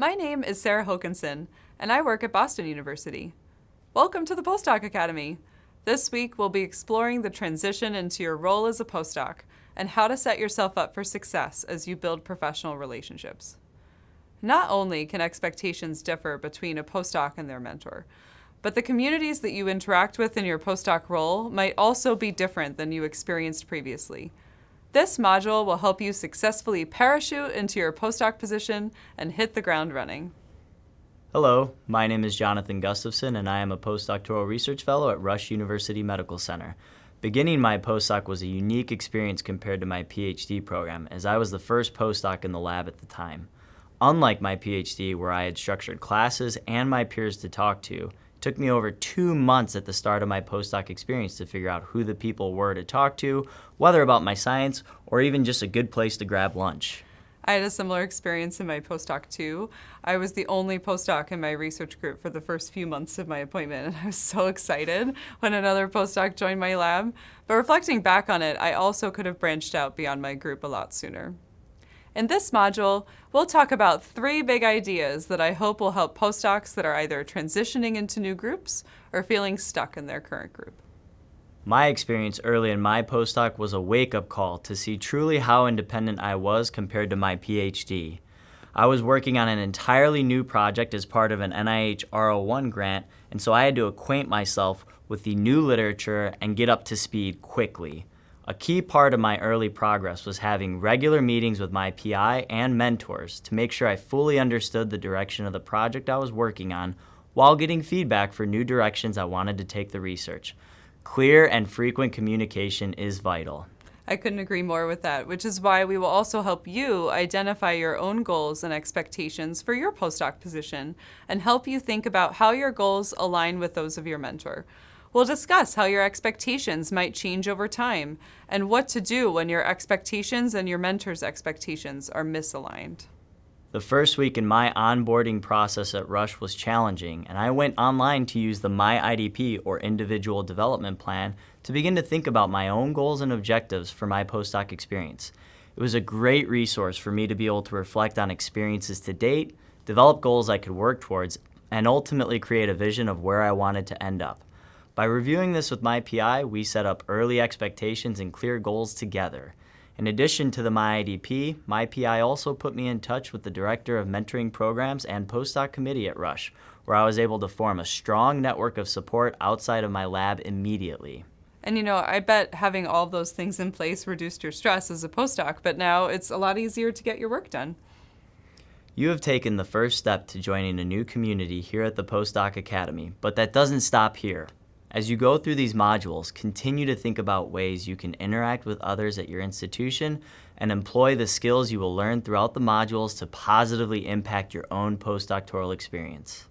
My name is Sarah Hokanson, and I work at Boston University. Welcome to the Postdoc Academy. This week, we'll be exploring the transition into your role as a postdoc and how to set yourself up for success as you build professional relationships. Not only can expectations differ between a postdoc and their mentor, but the communities that you interact with in your postdoc role might also be different than you experienced previously. This module will help you successfully parachute into your postdoc position and hit the ground running. Hello, my name is Jonathan Gustafson and I am a postdoctoral research fellow at Rush University Medical Center. Beginning my postdoc was a unique experience compared to my PhD program as I was the first postdoc in the lab at the time. Unlike my PhD where I had structured classes and my peers to talk to, took me over two months at the start of my postdoc experience to figure out who the people were to talk to, whether about my science, or even just a good place to grab lunch. I had a similar experience in my postdoc too. I was the only postdoc in my research group for the first few months of my appointment, and I was so excited when another postdoc joined my lab. But reflecting back on it, I also could have branched out beyond my group a lot sooner. In this module, we'll talk about three big ideas that I hope will help postdocs that are either transitioning into new groups or feeling stuck in their current group. My experience early in my postdoc was a wake-up call to see truly how independent I was compared to my PhD. I was working on an entirely new project as part of an NIH R01 grant, and so I had to acquaint myself with the new literature and get up to speed quickly. A key part of my early progress was having regular meetings with my PI and mentors to make sure I fully understood the direction of the project I was working on while getting feedback for new directions I wanted to take the research. Clear and frequent communication is vital. I couldn't agree more with that, which is why we will also help you identify your own goals and expectations for your postdoc position and help you think about how your goals align with those of your mentor. We'll discuss how your expectations might change over time and what to do when your expectations and your mentor's expectations are misaligned. The first week in my onboarding process at Rush was challenging, and I went online to use the My IDP or Individual Development Plan to begin to think about my own goals and objectives for my postdoc experience. It was a great resource for me to be able to reflect on experiences to date, develop goals I could work towards, and ultimately create a vision of where I wanted to end up. By reviewing this with my PI, we set up early expectations and clear goals together. In addition to the MyIDP, my PI also put me in touch with the Director of Mentoring Programs and Postdoc Committee at Rush, where I was able to form a strong network of support outside of my lab immediately. And you know, I bet having all those things in place reduced your stress as a postdoc, but now it's a lot easier to get your work done. You have taken the first step to joining a new community here at the Postdoc Academy, but that doesn't stop here. As you go through these modules, continue to think about ways you can interact with others at your institution and employ the skills you will learn throughout the modules to positively impact your own postdoctoral experience.